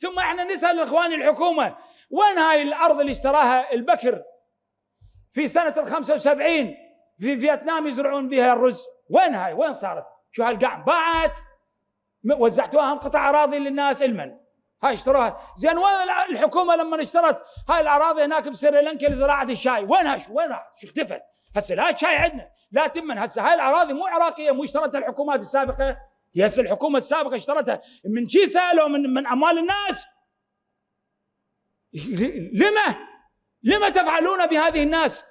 ثم إحنا نسأل اخواني الحكومة وين هاي الأرض اللي اشتراها البكر في سنة ال 75 في فيتنام يزرعون بها الرز؟ وين هاي؟ وين صارت؟ شو هالقاع باعت وزعتوها قطع أراضي للناس المن. هاي اشتروها. زين وين الحكومة لما اشترت هاي الأراضي هناك بسريلانكا لزراعة الشاي؟ وينها شو وينها شو اختفت؟ هسه لا شاي عندنا لا تمن. هسه هاي الأراضي مو عراقية مو اشترتها الحكومات السابقة. هي هسه الحكومة السابقة اشترتها من شي سالوا من من أموال الناس؟ لما؟ لما تفعلون بهذه الناس؟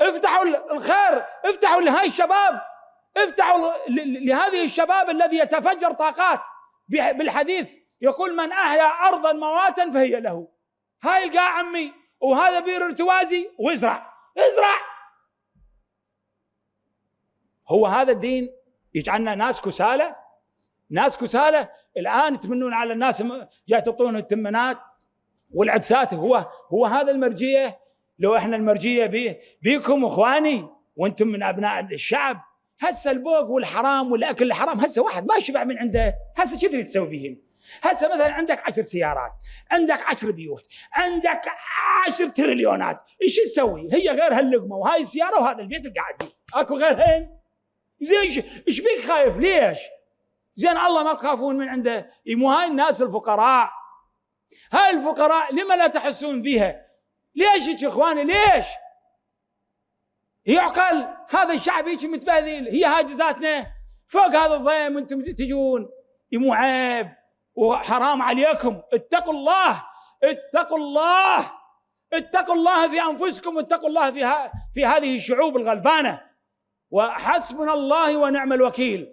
افتحوا الخير افتحوا لهاي الشباب افتحوا لهذه الشباب الذي يتفجر طاقات بالحديث. يقول من أحيا أرضا مواتا فهي له. هاي القاع عمي وهذا بير ارتوازي وازرع ازرع! هو هذا الدين يجعلنا ناس كسالى؟ ناس كسالى الآن تمنون على الناس جاي التمنات والعدسات هو هو هذا المرجيه لو إحنا المرجيه بيه بيكم إخواني وأنتم من أبناء الشعب هسه البوق والحرام والأكل الحرام هسه واحد ما شبع من عنده. هسه شو تريد تسوي بهم هسه مثلا عندك عشر سيارات عندك عشر بيوت عندك عشر تريليونات إيش تسوي؟ هي غير هاللقمة وهاي السيارة وهذا البيت اللي قاعد فيه أكو غيرهن زين إيش بيك خايف؟ ليش؟ زين الله ما تخافون من عنده. مو هاي الناس الفقراء. هاي الفقراء لما لا تحسون بها ليش يا إخواني؟ ليش؟ يعقل هذا الشعب هيك متبهذل هي هاجزاتنا فوق هذا الضيم وأنتم تجون. مو عيب. وحرام عليكم. اتقوا الله. اتقوا الله. اتقوا الله في أنفسكم. واتقوا الله في في هذه الشعوب الغلبانة. وحسبنا الله ونعم الوكيل.